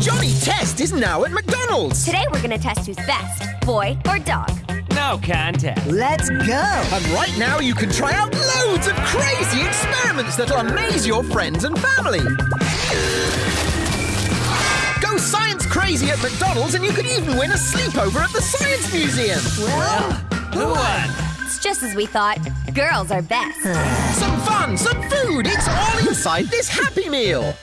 Johnny Test is now at McDonald's. Today we're gonna test who's best, boy or dog. No contest. Let's go! And right now you can try out loads of crazy experiments that'll amaze your friends and family. Go science crazy at McDonald's and you could even win a sleepover at the Science Museum. Well, Who won? It's just as we thought. Girls are best. Some fun, some food, it's all inside this Happy Meal.